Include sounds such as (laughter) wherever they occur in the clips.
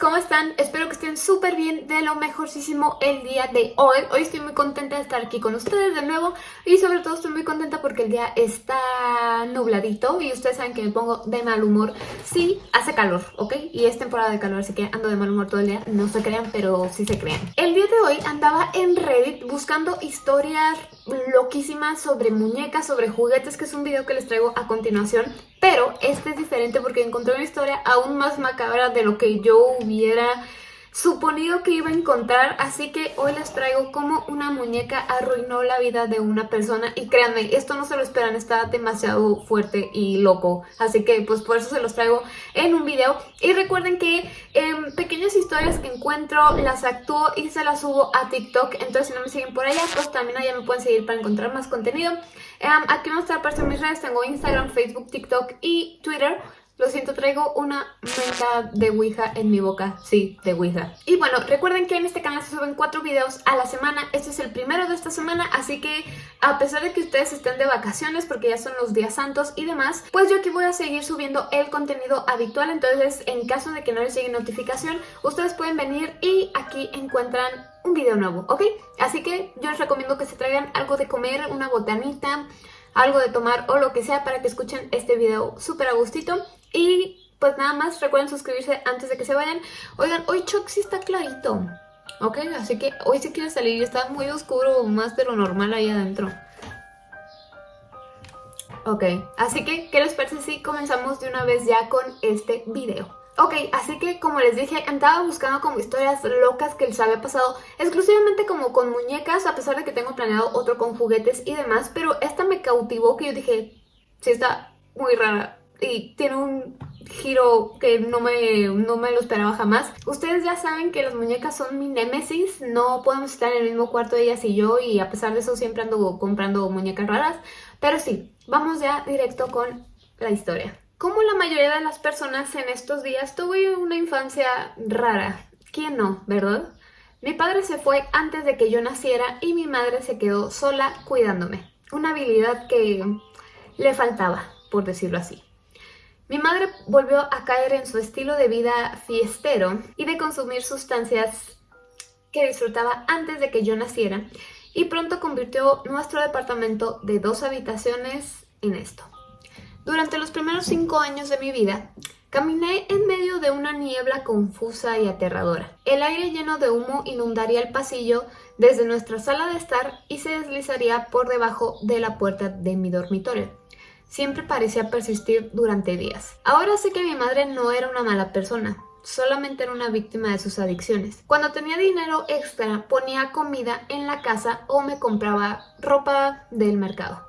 ¿cómo están? Espero que estén súper bien, de lo mejorcísimo el día de hoy. Hoy estoy muy contenta de estar aquí con ustedes de nuevo y sobre todo estoy muy contenta porque el día está nubladito y ustedes saben que me pongo de mal humor Sí, hace calor, ¿ok? Y es temporada de calor, así que ando de mal humor todo el día. No se crean, pero sí se crean. El día de hoy andaba en Reddit buscando historias loquísimas sobre muñecas, sobre juguetes, que es un video que les traigo a continuación. Pero este es diferente porque encontré una historia aún más macabra de lo que yo hubiera suponido que iba a encontrar, así que hoy les traigo cómo una muñeca arruinó la vida de una persona. Y créanme, esto no se lo esperan, está demasiado fuerte y loco, así que pues por eso se los traigo en un video. Y recuerden que en pequeñas historias que encuentro las actúo y se las subo a TikTok, entonces si no me siguen por allá, pues también allá me pueden seguir para encontrar más contenido. aquí van a apareciendo mis redes, tengo Instagram, Facebook, TikTok y Twitter, lo siento, traigo una menta de Ouija en mi boca. Sí, de Ouija. Y bueno, recuerden que en este canal se suben cuatro videos a la semana. Este es el primero de esta semana, así que a pesar de que ustedes estén de vacaciones porque ya son los días santos y demás, pues yo aquí voy a seguir subiendo el contenido habitual. Entonces, en caso de que no les llegue notificación, ustedes pueden venir y aquí encuentran un video nuevo, ¿ok? Así que yo les recomiendo que se traigan algo de comer, una botanita, algo de tomar o lo que sea para que escuchen este video súper a gustito. Y pues nada más, recuerden suscribirse antes de que se vayan. Oigan, hoy Chuck sí está clarito. Ok, así que hoy sí quiere salir y está muy oscuro, más de lo normal ahí adentro. Ok, así que, ¿qué les parece si comenzamos de una vez ya con este video? Ok, así que como les dije, andaba buscando como historias locas que les había pasado exclusivamente como con muñecas, a pesar de que tengo planeado otro con juguetes y demás, pero esta me cautivó que yo dije, sí está muy rara, y tiene un giro que no me, no me lo esperaba jamás. Ustedes ya saben que las muñecas son mi némesis, no podemos estar en el mismo cuarto ellas y yo y a pesar de eso siempre ando comprando muñecas raras. Pero sí, vamos ya directo con la historia. Como la mayoría de las personas en estos días, tuve una infancia rara. ¿Quién no, verdad? Mi padre se fue antes de que yo naciera y mi madre se quedó sola cuidándome. Una habilidad que le faltaba, por decirlo así. Mi madre volvió a caer en su estilo de vida fiestero y de consumir sustancias que disfrutaba antes de que yo naciera y pronto convirtió nuestro departamento de dos habitaciones en esto. Durante los primeros cinco años de mi vida, caminé en medio de una niebla confusa y aterradora. El aire lleno de humo inundaría el pasillo desde nuestra sala de estar y se deslizaría por debajo de la puerta de mi dormitorio siempre parecía persistir durante días. Ahora sé que mi madre no era una mala persona, solamente era una víctima de sus adicciones. Cuando tenía dinero extra, ponía comida en la casa o me compraba ropa del mercado.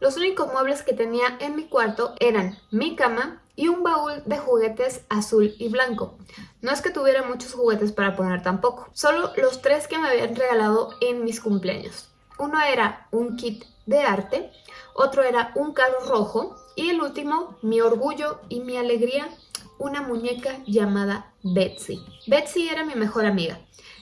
Los únicos muebles que tenía en mi cuarto eran mi cama y un baúl de juguetes azul y blanco. No es que tuviera muchos juguetes para poner tampoco, solo los tres que me habían regalado en mis cumpleaños. Uno era un kit de arte, otro era un carro rojo y el último, mi orgullo y mi alegría, una muñeca llamada Betsy. Betsy era mi mejor amiga.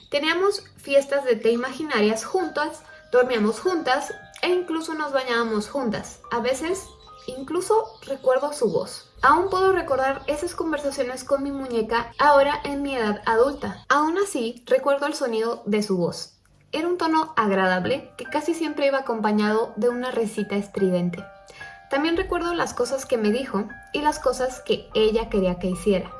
Teníamos fiestas de té imaginarias juntas, dormíamos juntas e incluso nos bañábamos juntas. A veces incluso recuerdo su voz. Aún puedo recordar esas conversaciones con mi muñeca ahora en mi edad adulta. Aún así, recuerdo el sonido de su voz. Era un tono agradable que casi siempre iba acompañado de una recita estridente. También recuerdo las cosas que me dijo y las cosas que ella quería que hiciera.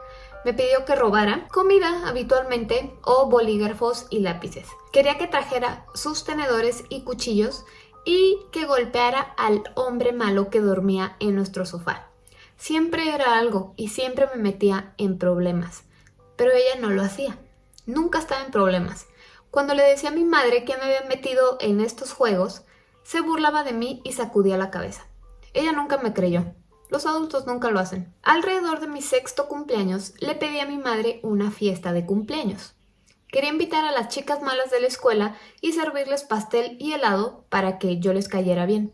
Me pidió que robara comida habitualmente o bolígrafos y lápices. Quería que trajera sus tenedores y cuchillos y que golpeara al hombre malo que dormía en nuestro sofá. Siempre era algo y siempre me metía en problemas. Pero ella no lo hacía. Nunca estaba en problemas. Cuando le decía a mi madre que me había metido en estos juegos, se burlaba de mí y sacudía la cabeza. Ella nunca me creyó. Los adultos nunca lo hacen. Alrededor de mi sexto cumpleaños le pedí a mi madre una fiesta de cumpleaños. Quería invitar a las chicas malas de la escuela y servirles pastel y helado para que yo les cayera bien.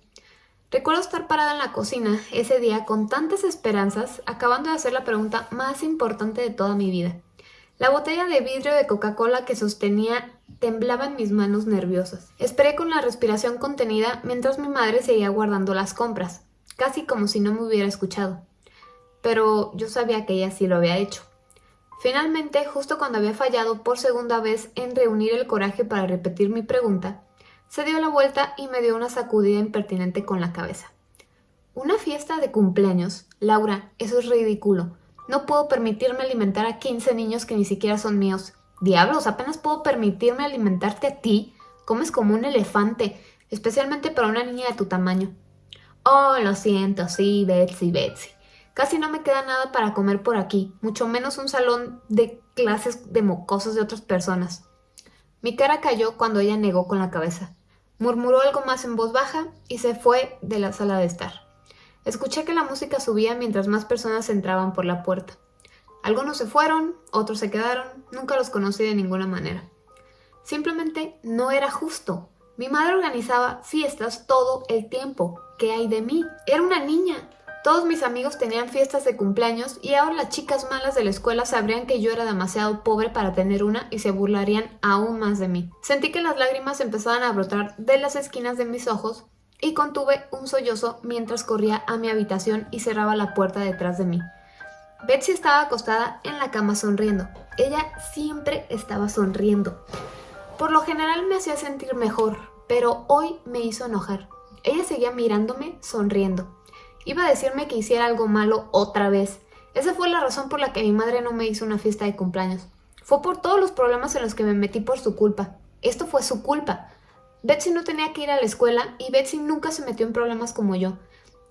Recuerdo estar parada en la cocina ese día con tantas esperanzas, acabando de hacer la pregunta más importante de toda mi vida. La botella de vidrio de Coca-Cola que sostenía temblaba en mis manos nerviosas. Esperé con la respiración contenida mientras mi madre seguía guardando las compras, casi como si no me hubiera escuchado. Pero yo sabía que ella sí lo había hecho. Finalmente, justo cuando había fallado por segunda vez en reunir el coraje para repetir mi pregunta, se dio la vuelta y me dio una sacudida impertinente con la cabeza. ¿Una fiesta de cumpleaños? Laura, eso es ridículo. No puedo permitirme alimentar a 15 niños que ni siquiera son míos. Diablos, apenas puedo permitirme alimentarte a ti. Comes como un elefante, especialmente para una niña de tu tamaño. Oh, lo siento, sí, Betsy, Betsy. Casi no me queda nada para comer por aquí, mucho menos un salón de clases de mocosos de otras personas. Mi cara cayó cuando ella negó con la cabeza. Murmuró algo más en voz baja y se fue de la sala de estar. Escuché que la música subía mientras más personas entraban por la puerta. Algunos se fueron, otros se quedaron, nunca los conocí de ninguna manera. Simplemente no era justo. Mi madre organizaba fiestas todo el tiempo. ¿Qué hay de mí? Era una niña. Todos mis amigos tenían fiestas de cumpleaños y ahora las chicas malas de la escuela sabrían que yo era demasiado pobre para tener una y se burlarían aún más de mí. Sentí que las lágrimas empezaban a brotar de las esquinas de mis ojos y contuve un sollozo mientras corría a mi habitación y cerraba la puerta detrás de mí. Betsy estaba acostada en la cama sonriendo. Ella siempre estaba sonriendo. Por lo general me hacía sentir mejor, pero hoy me hizo enojar. Ella seguía mirándome, sonriendo. Iba a decirme que hiciera algo malo otra vez. Esa fue la razón por la que mi madre no me hizo una fiesta de cumpleaños. Fue por todos los problemas en los que me metí por su culpa. Esto fue su culpa. Betsy no tenía que ir a la escuela y Betsy nunca se metió en problemas como yo.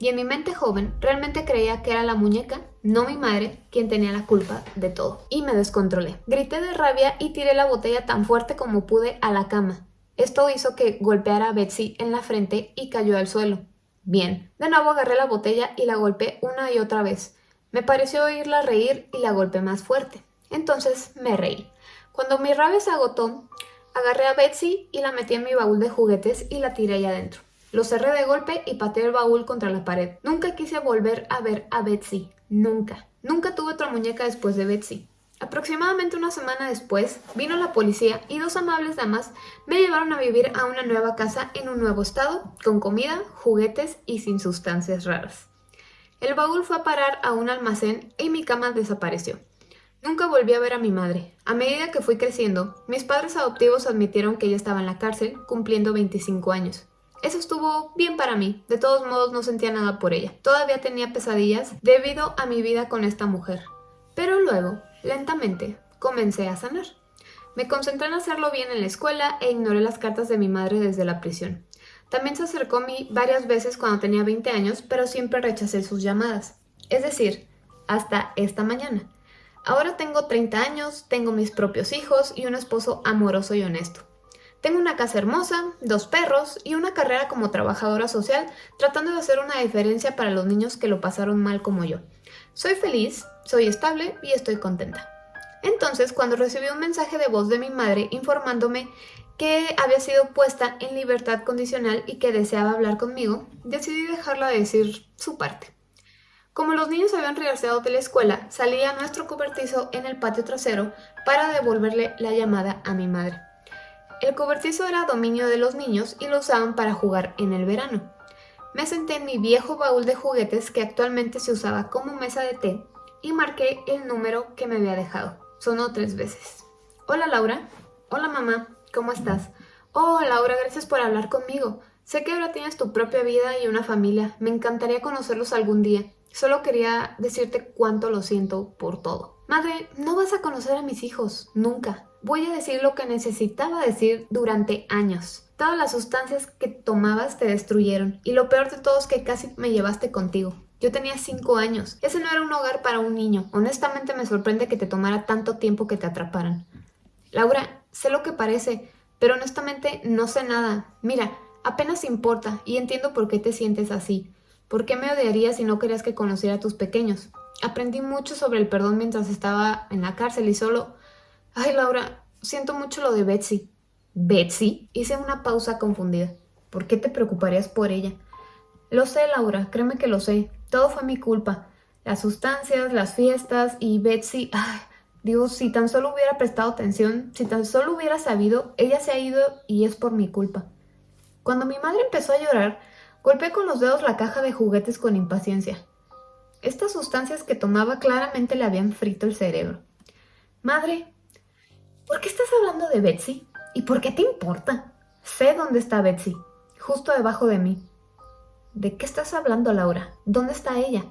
Y en mi mente joven realmente creía que era la muñeca, no mi madre, quien tenía la culpa de todo. Y me descontrolé. Grité de rabia y tiré la botella tan fuerte como pude a la cama. Esto hizo que golpeara a Betsy en la frente y cayó al suelo. Bien, de nuevo agarré la botella y la golpeé una y otra vez. Me pareció oírla reír y la golpeé más fuerte. Entonces me reí. Cuando mi rabia se agotó, Agarré a Betsy y la metí en mi baúl de juguetes y la tiré ahí adentro. Lo cerré de golpe y pateé el baúl contra la pared. Nunca quise volver a ver a Betsy. Nunca. Nunca tuve otra muñeca después de Betsy. Aproximadamente una semana después, vino la policía y dos amables damas me llevaron a vivir a una nueva casa en un nuevo estado, con comida, juguetes y sin sustancias raras. El baúl fue a parar a un almacén y mi cama desapareció. Nunca volví a ver a mi madre. A medida que fui creciendo, mis padres adoptivos admitieron que ella estaba en la cárcel, cumpliendo 25 años. Eso estuvo bien para mí, de todos modos no sentía nada por ella. Todavía tenía pesadillas debido a mi vida con esta mujer. Pero luego, lentamente, comencé a sanar. Me concentré en hacerlo bien en la escuela e ignoré las cartas de mi madre desde la prisión. También se acercó a mí varias veces cuando tenía 20 años, pero siempre rechacé sus llamadas. Es decir, hasta esta mañana. Ahora tengo 30 años, tengo mis propios hijos y un esposo amoroso y honesto. Tengo una casa hermosa, dos perros y una carrera como trabajadora social tratando de hacer una diferencia para los niños que lo pasaron mal como yo. Soy feliz, soy estable y estoy contenta. Entonces, cuando recibí un mensaje de voz de mi madre informándome que había sido puesta en libertad condicional y que deseaba hablar conmigo, decidí dejarla decir su parte. Como los niños habían regresado de la escuela, salí a nuestro cobertizo en el patio trasero para devolverle la llamada a mi madre. El cobertizo era dominio de los niños y lo usaban para jugar en el verano. Me senté en mi viejo baúl de juguetes que actualmente se usaba como mesa de té y marqué el número que me había dejado. Sonó tres veces. Hola Laura. Hola mamá. ¿Cómo estás? Oh Laura, gracias por hablar conmigo. Sé que ahora tienes tu propia vida y una familia. Me encantaría conocerlos algún día. Solo quería decirte cuánto lo siento por todo. Madre, no vas a conocer a mis hijos, nunca. Voy a decir lo que necesitaba decir durante años. Todas las sustancias que tomabas te destruyeron y lo peor de todo es que casi me llevaste contigo. Yo tenía 5 años. Ese no era un hogar para un niño. Honestamente me sorprende que te tomara tanto tiempo que te atraparan. Laura, sé lo que parece, pero honestamente no sé nada. Mira, apenas importa y entiendo por qué te sientes así. ¿Por qué me odiarías si no querías que conociera a tus pequeños? Aprendí mucho sobre el perdón mientras estaba en la cárcel y solo... Ay, Laura, siento mucho lo de Betsy. ¿Betsy? Hice una pausa confundida. ¿Por qué te preocuparías por ella? Lo sé, Laura, créeme que lo sé. Todo fue mi culpa. Las sustancias, las fiestas y Betsy... Ay, Dios, si tan solo hubiera prestado atención, si tan solo hubiera sabido, ella se ha ido y es por mi culpa. Cuando mi madre empezó a llorar, Golpeé con los dedos la caja de juguetes con impaciencia. Estas sustancias que tomaba claramente le habían frito el cerebro. Madre, ¿por qué estás hablando de Betsy? ¿Y por qué te importa? Sé dónde está Betsy, justo debajo de mí. ¿De qué estás hablando, Laura? ¿Dónde está ella?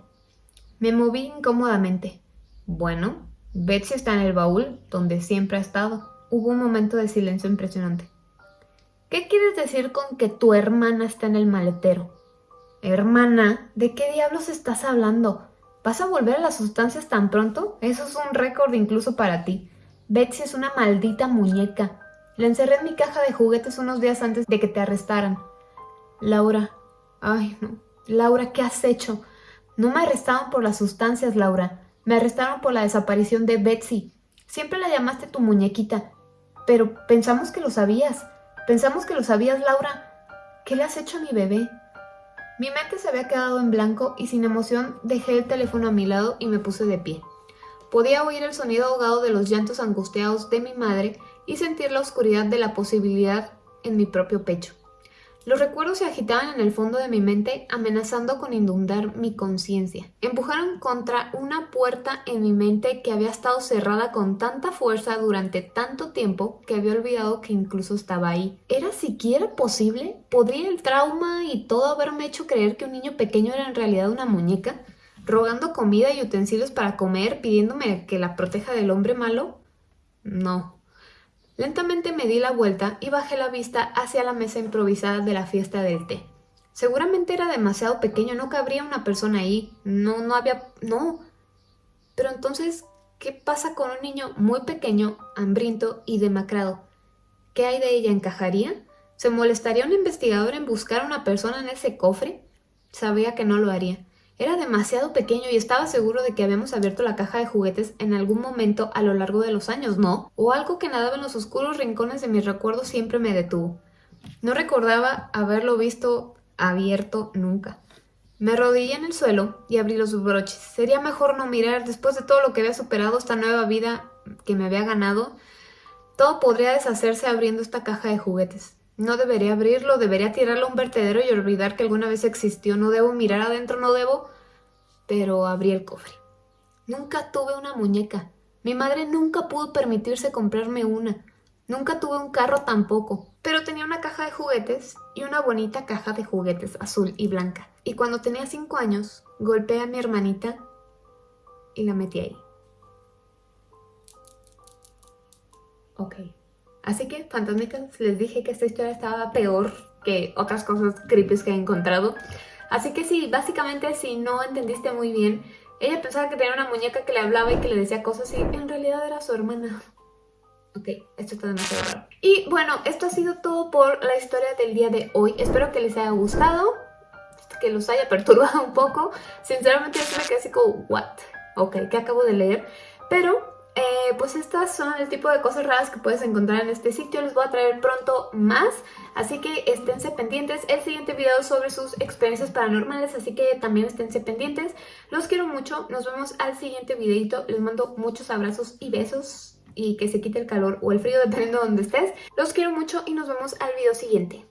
Me moví incómodamente. Bueno, Betsy está en el baúl, donde siempre ha estado. Hubo un momento de silencio impresionante. ¿Qué quieres decir con que tu hermana está en el maletero? Hermana, ¿de qué diablos estás hablando? ¿Vas a volver a las sustancias tan pronto? Eso es un récord incluso para ti. Betsy es una maldita muñeca. La encerré en mi caja de juguetes unos días antes de que te arrestaran. Laura, ay no. Laura, ¿qué has hecho? No me arrestaron por las sustancias, Laura. Me arrestaron por la desaparición de Betsy. Siempre la llamaste tu muñequita. Pero pensamos que lo sabías. Pensamos que lo sabías, Laura. ¿Qué le has hecho a mi bebé? Mi mente se había quedado en blanco y sin emoción dejé el teléfono a mi lado y me puse de pie. Podía oír el sonido ahogado de los llantos angustiados de mi madre y sentir la oscuridad de la posibilidad en mi propio pecho. Los recuerdos se agitaban en el fondo de mi mente, amenazando con inundar mi conciencia. Empujaron contra una puerta en mi mente que había estado cerrada con tanta fuerza durante tanto tiempo que había olvidado que incluso estaba ahí. ¿Era siquiera posible? ¿Podría el trauma y todo haberme hecho creer que un niño pequeño era en realidad una muñeca? ¿Rogando comida y utensilios para comer, pidiéndome que la proteja del hombre malo? No, Lentamente me di la vuelta y bajé la vista hacia la mesa improvisada de la fiesta del té. Seguramente era demasiado pequeño, no cabría una persona ahí. No, no había... no. Pero entonces, ¿qué pasa con un niño muy pequeño, hambriento y demacrado? ¿Qué hay de ella? ¿Encajaría? ¿Se molestaría un investigador en buscar a una persona en ese cofre? Sabía que no lo haría. Era demasiado pequeño y estaba seguro de que habíamos abierto la caja de juguetes en algún momento a lo largo de los años, ¿no? O algo que nadaba en los oscuros rincones de mis recuerdos siempre me detuvo. No recordaba haberlo visto abierto nunca. Me arrodillé en el suelo y abrí los broches. Sería mejor no mirar después de todo lo que había superado esta nueva vida que me había ganado. Todo podría deshacerse abriendo esta caja de juguetes. No debería abrirlo, debería tirarlo a un vertedero y olvidar que alguna vez existió. No debo mirar adentro, no debo... Pero abrí el cofre. Nunca tuve una muñeca. Mi madre nunca pudo permitirse comprarme una. Nunca tuve un carro tampoco. Pero tenía una caja de juguetes y una bonita caja de juguetes azul y blanca. Y cuando tenía cinco años, golpeé a mi hermanita y la metí ahí. Ok. Así que, fantasmicas, les dije que esta historia estaba peor que otras cosas creepy que he encontrado. Así que sí, básicamente si no entendiste muy bien, ella pensaba que tenía una muñeca que le hablaba y que le decía cosas y en realidad era su hermana. Ok, esto está demasiado raro. Y bueno, esto ha sido todo por la historia del día de hoy. Espero que les haya gustado, que los haya perturbado un poco. Sinceramente yo me quedé así como, what? Ok, ¿qué acabo de leer? Pero eh, pues estas son el tipo de cosas raras que puedes encontrar en este sitio. Les voy a traer pronto más, así que esténse pendientes. El siguiente video sobre sus experiencias paranormales, así que también esténse pendientes. Los quiero mucho, nos vemos al siguiente videito. Les mando muchos abrazos y besos y que se quite el calor o el frío (laughs) dependiendo de donde estés. Los quiero mucho y nos vemos al video siguiente.